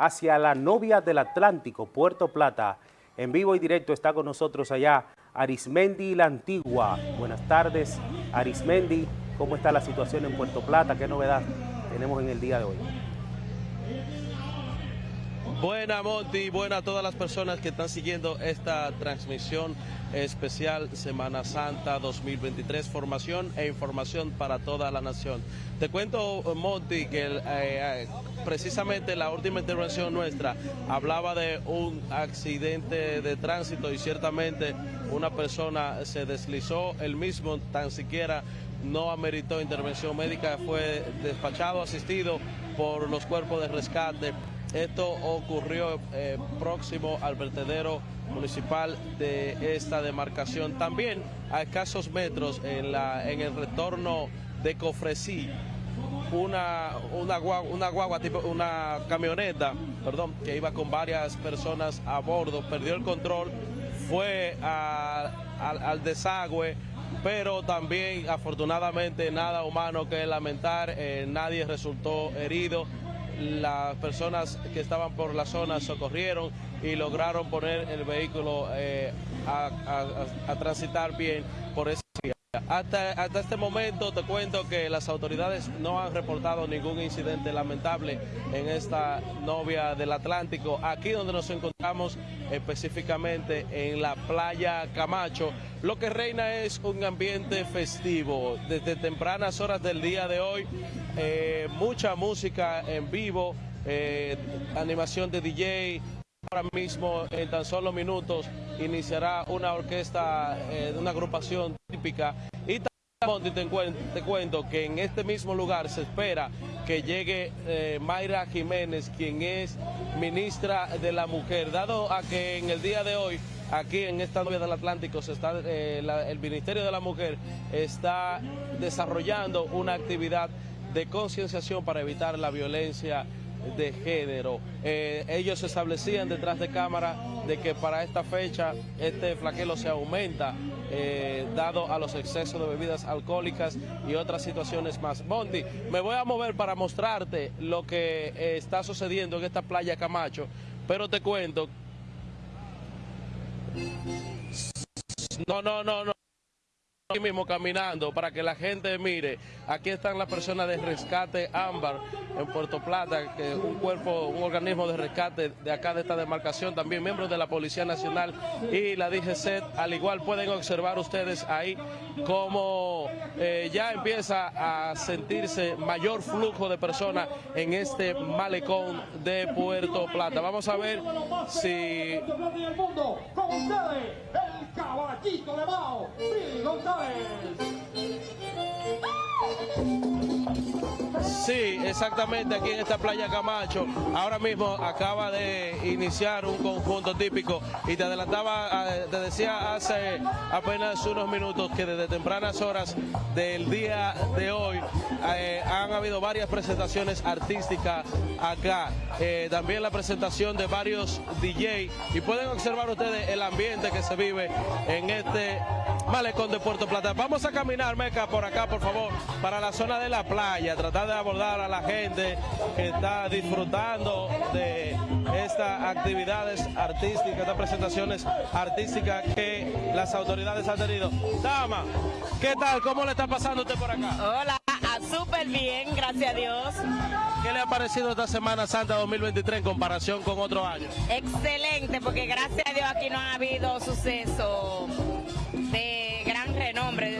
hacia la novia del Atlántico, Puerto Plata. En vivo y directo está con nosotros allá Arismendi la Antigua. Buenas tardes, Arismendi. ¿Cómo está la situación en Puerto Plata? ¿Qué novedad tenemos en el día de hoy? Buena Monty, buena a todas las personas que están siguiendo esta transmisión especial Semana Santa 2023, formación e información para toda la nación. Te cuento Monty que eh, eh, precisamente la última intervención nuestra hablaba de un accidente de tránsito y ciertamente una persona se deslizó, el mismo tan siquiera no ameritó intervención médica, fue despachado, asistido por los cuerpos de rescate esto ocurrió eh, próximo al vertedero municipal de esta demarcación. También a escasos metros en, la, en el retorno de Cofresí, una, una, guagua, tipo, una camioneta, perdón, que iba con varias personas a bordo, perdió el control, fue al desagüe, pero también afortunadamente nada humano que lamentar, eh, nadie resultó herido las personas que estaban por la zona socorrieron y lograron poner el vehículo eh, a, transitar bien por vía. Hasta, hasta este momento te cuento que las autoridades no han reportado ningún incidente lamentable en esta novia del Atlántico, aquí donde nos encontramos específicamente en la playa Camacho. Lo que reina es un ambiente festivo. Desde tempranas horas del día de hoy eh, mucha música en vivo, eh, animación de DJ. Ahora mismo, en tan solo minutos, iniciará una orquesta eh, de una agrupación típica. Y también te, cuento que en este mismo lugar se espera que llegue Mayra Jiménez, quien es ministra de la Mujer, dado a que en el día de hoy aquí en esta novia del Atlántico se está, el Ministerio de la Mujer está desarrollando una actividad de concienciación para evitar la violencia de género. Eh, ellos establecían detrás de cámara de que para esta fecha este flaquelo se aumenta eh, dado a los excesos de bebidas alcohólicas y otras situaciones más. Bondi, me voy a mover para mostrarte lo que eh, está sucediendo en esta playa Camacho, pero te cuento... No, no, no, no aquí mismo caminando para que la gente mire. Aquí están las personas de rescate Ámbar en Puerto Plata, que es un cuerpo, un organismo de rescate de acá de esta demarcación, también miembros de la Policía Nacional y la DGC. Al igual pueden observar ustedes ahí cómo eh, ya empieza a sentirse mayor flujo de personas en este malecón de Puerto Plata. Vamos a ver si caballito de Mao, Billy González. Sí, exactamente aquí en esta playa Camacho. Ahora mismo acaba de iniciar un conjunto típico y te adelantaba, eh, te decía hace apenas unos minutos que desde tempranas horas del día de hoy eh, han habido varias presentaciones artísticas acá. Eh, también la presentación de varios DJ y pueden observar ustedes el ambiente que se vive en este malecón de Puerto Plata. Vamos a caminar, Meca, por acá, por favor, para la zona de la playa, tratar de abordar a la gente que está disfrutando de estas actividades artísticas, estas presentaciones artísticas que las autoridades han tenido. Dama, ¿qué tal? ¿Cómo le está pasando usted por acá? Hola, ah, súper bien, gracias a Dios. ¿Qué le ha parecido esta Semana Santa 2023 en comparación con otros años? Excelente, porque gracias a Dios aquí no ha habido suceso de gran renombre.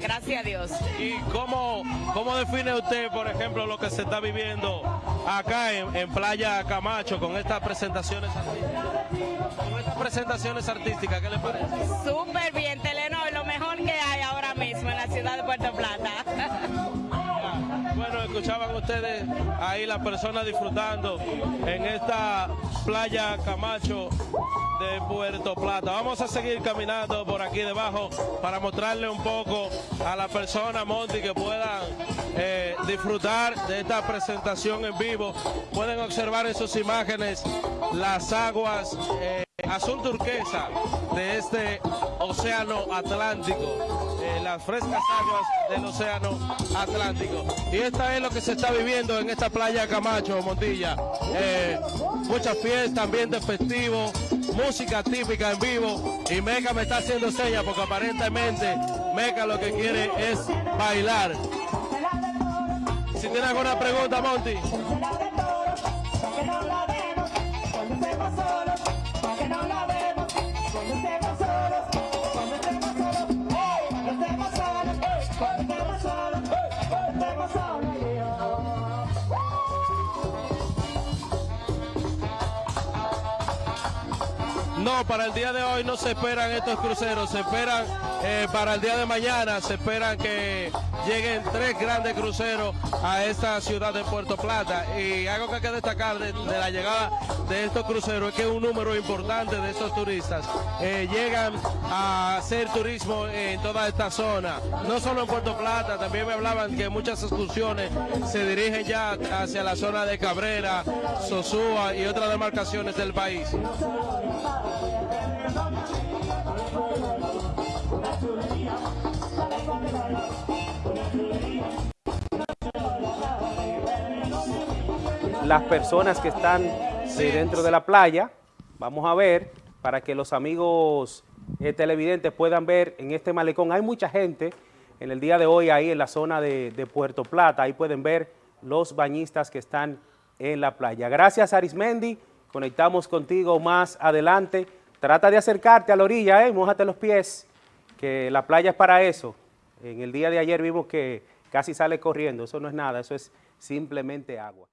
Gracias a Dios. ¿Y cómo, cómo define usted, por ejemplo, lo que se está viviendo acá en, Playa Camacho con estas presentaciones artísticas? Con estas presentaciones artísticas, ¿qué le parece? Súper bien, Telenor, lo mejor que hay ahora mismo en la ciudad de Puerto Plata. Bueno, escuchaban ustedes ahí las personas disfrutando en esta playa Camacho Puerto Plata. Vamos a seguir caminando por aquí debajo para mostrarle un poco a la persona, Monty, que puedan eh, disfrutar de esta presentación en vivo. Pueden observar en sus imágenes las aguas eh, azul turquesa de este océano Atlántico. Eh, las frescas aguas del océano Atlántico. Y esta es lo que se está viviendo en esta playa Camacho, Montilla. Eh, muchas fiestas, ambiente festivo, música típica en vivo. Y Meca me está haciendo señas porque aparentemente Meca lo que quiere es bailar. Si tiene alguna pregunta, Monty. No, para el día de hoy no se esperan estos cruceros, se esperan eh, para el día de mañana, se esperan que lleguen tres grandes cruceros a esta ciudad de Puerto Plata. Y algo que hay que destacar de, la llegada de estos cruceros es que un número importante de estos turistas eh, llegan a hacer turismo en toda esta zona, no solo en Puerto Plata, también me hablaban que muchas excursiones se dirigen ya hacia la zona de Cabrera, Sosúa y otras demarcaciones del país. Las personas que están eh, dentro de la playa, vamos a ver, para que los amigos eh, televidentes puedan ver en este malecón. Hay mucha gente en el día de hoy ahí en la zona de, Puerto Plata, ahí pueden ver los bañistas que están en la playa. Gracias Arismendi, conectamos contigo más adelante. Trata de acercarte a la orilla, ¿eh? Mójate los pies, que la playa es para eso. En el día de ayer vimos que casi sale corriendo, eso no es nada, eso es simplemente agua.